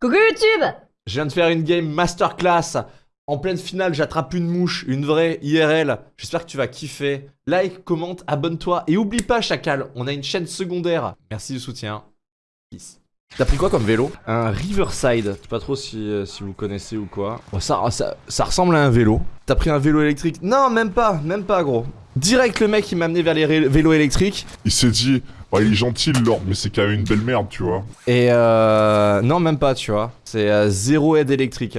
Coucou YouTube Je viens de faire une game masterclass. En pleine finale, j'attrape une mouche, une vraie IRL. J'espère que tu vas kiffer. Like, commente, abonne-toi et oublie pas Chacal, on a une chaîne secondaire. Merci du soutien. Peace. T'as pris quoi comme vélo? Un Riverside. Je sais pas trop si, euh, si vous connaissez ou quoi. Oh, ça, ça, ça ressemble à un vélo. T'as pris un vélo électrique? Non, même pas, même pas gros. Direct le mec il m'a amené vers les vélos électriques. Il s'est dit, bah, il est gentil Lord, mais c'est quand même une belle merde, tu vois. Et euh... Non, même pas, tu vois. C'est euh, zéro aide électrique.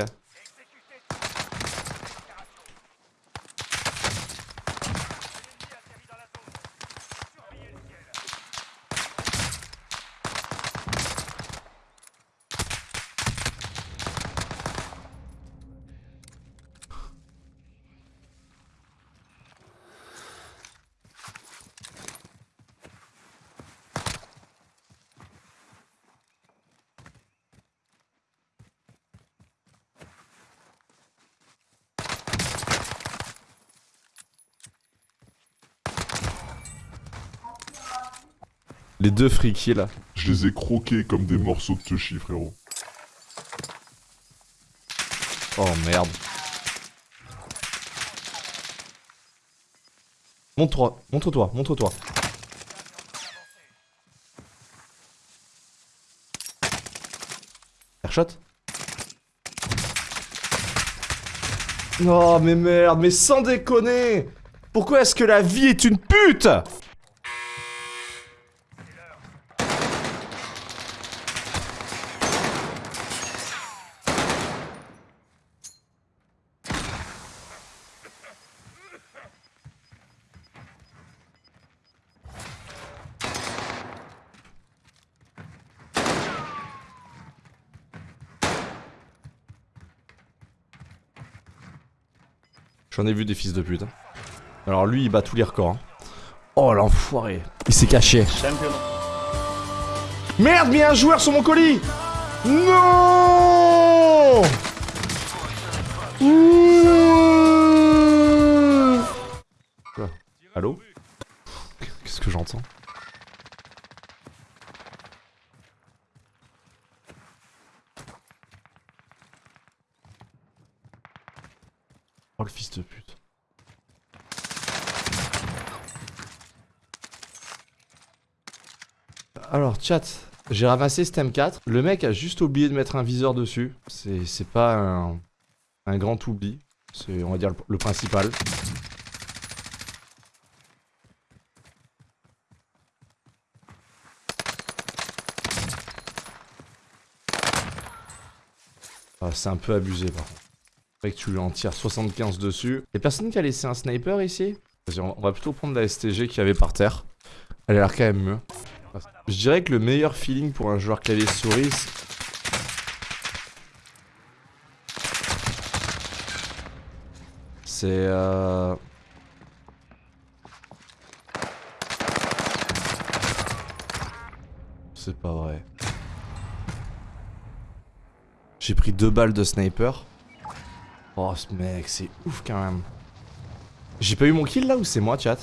Les deux frikis là. Je les ai croqués comme des morceaux de touchy, frérot. Oh merde. Montre-toi, montre-toi, montre-toi. Airshot Oh mais merde, mais sans déconner Pourquoi est-ce que la vie est une pute? J'en ai vu des fils de pute. hein. Alors lui, il bat tous les records. hein. Oh l'enfoiré. Il s'est caché. Merde, mais il y a un joueur sur mon colis Non Ouh. Quoi? Allô? Qu'est-ce que j'entends? Oh le fils de pute. Alors chat, j'ai ramassé ce M4. Le mec a juste oublié de mettre un viseur dessus. C'est pas un, grand oubli. C'est on va dire le, le principal. Ah, c'est un peu abusé par contre. Fait que tu lui en tires 75 dessus. Y'a personne qui a laissé un sniper ici? Vas-y, on va plutôt prendre la STG qu'il y avait par terre. Elle a l'air quand même mieux. Je dirais que le meilleur feeling pour un joueur clavier souris. C'est euh... C'est pas vrai. J'ai pris deux balles de sniper. Oh ce mec, c'est ouf quand même. J'ai pas eu mon kill là ou c'est moi chat?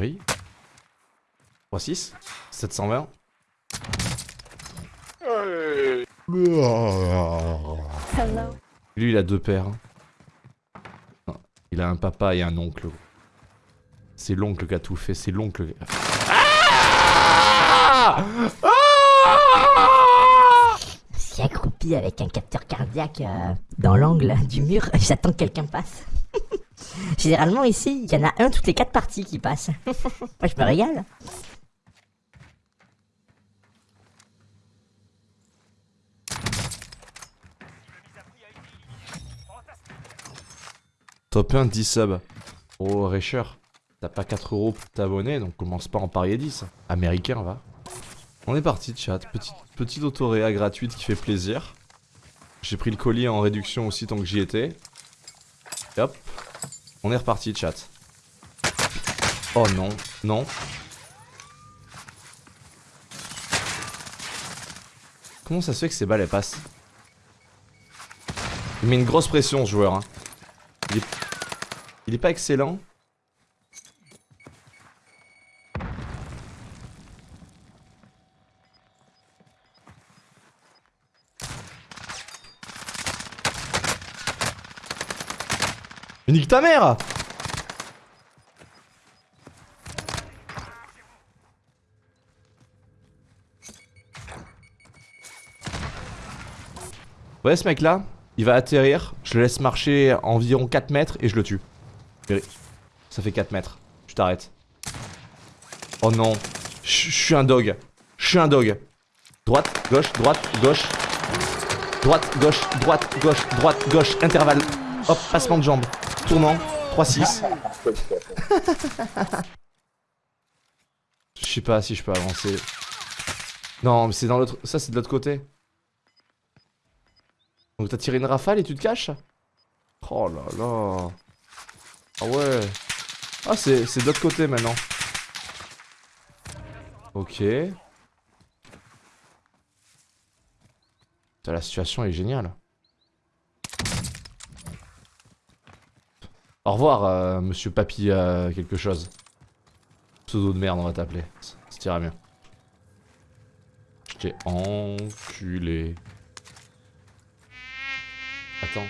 Oui 3-6 720 Lui il a deux paires. Non, il a un papa et un oncle. C'est l'oncle qui a tout fait, c'est l'oncle. A- Ah Je suis accroupi avec un capteur cardiaque euh, dans l'angle du mur, j'attends que quelqu'un passe. Généralement ici, il y en a un toutes les quatre parties qui passent. Moi je me régale. Top 1, 10 subs. Oh, Recher, t'as pas 4 euros pour t'abonner, donc commence pas à en parier 10. Américain, va. On est parti, chat. Petite, autoréa gratuite qui fait plaisir. J'ai pris le colis en réduction aussi tant que j'y étais. Et hop. On est reparti, chat. Oh non, non. Comment ça se fait que ces balles elles passent? Il met une grosse pression ce joueur. Hein. Il est pas excellent. Mais nique ta mère Ouais, ce mec là, il va atterrir, je le laisse marcher environ 4 mètres et je le tue. Ça fait 4 mètres. Tu t'arrêtes. Oh non. Je je suis un dog. Je suis un dog. Droite, gauche, droite, gauche. Droite, gauche, droite, gauche, droite, gauche, intervalle. Hop, passement de jambe. Tournant, 3-6. Je sais pas si je peux avancer. Non, mais c'est dans l'autre. Ça, c'est de l'autre côté. Donc t'as tiré une rafale et tu te caches? Oh là là. Ah ouais. Ah, c'est de l'autre côté maintenant. Ok. Putain, la situation est géniale. Au revoir, euh, monsieur Papy quelque chose. Pseudo de merde, on va t'appeler. Ça t'ira mieux. Je t'ai enculé. Attends,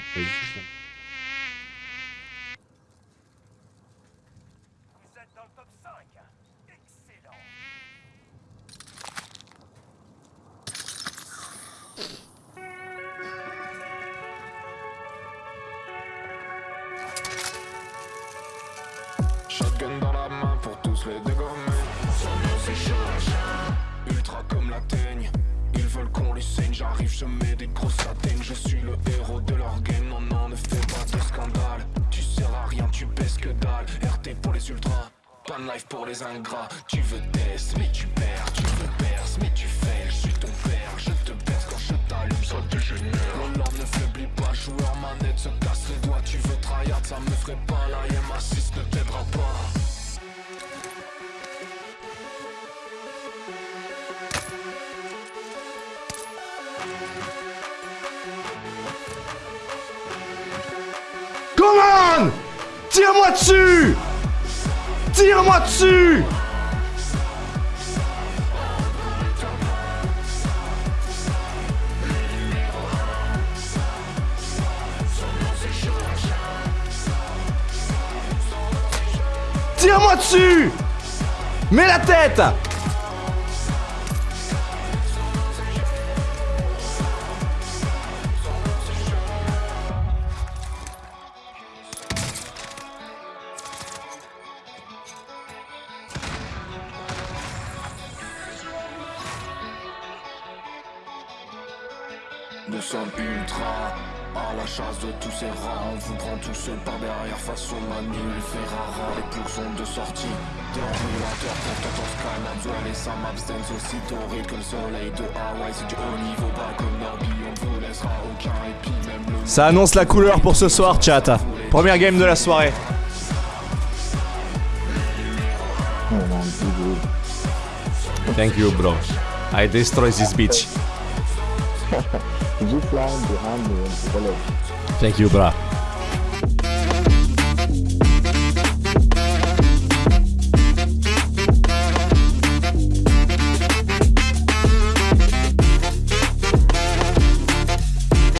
Shotgun dans la main pour tous les dégommer. Son nom c'est George. Ultra comme la teigne. Ils veulent qu'on lui saigne. J'arrive, je mets des grosses satines. Je suis le héros de leur game. Non, non, ne fais pas de scandale. Tu sers à rien, tu baisses que dalle. RT pour les ultras. De life pour les ingrats. Tu veux test, mais tu perds. Tu veux perce, mais tu fais. Je suis ton père. Je te baisse quand je t'allume. De genou. L'homme ne faiblit pas. Joueur manette se casse les doigts. Tu veux tryhard, ça me ferait pas. La IM assist ne t'aidera Tire-moi dessus! Tire-moi dessus! Tire-moi dessus! Mets la tête Nous sommes ultra à la chasse de tous ces rats. On vous prend tous seul par derrière face au manu Ferrara. Les plours sont de sortie. Déambulateur pour tonton Sky, et Sam Abstance aussi torride que le soleil de Hawaï. C'est du haut niveau, pas comme Norby. On vous laissera aucun répit, même le Ça annonce la couleur pour ce soir, chat. Première game de la soirée. Thank you, bro. I destroy this bitch. Did you fly behind me in the village? Thank you, bro.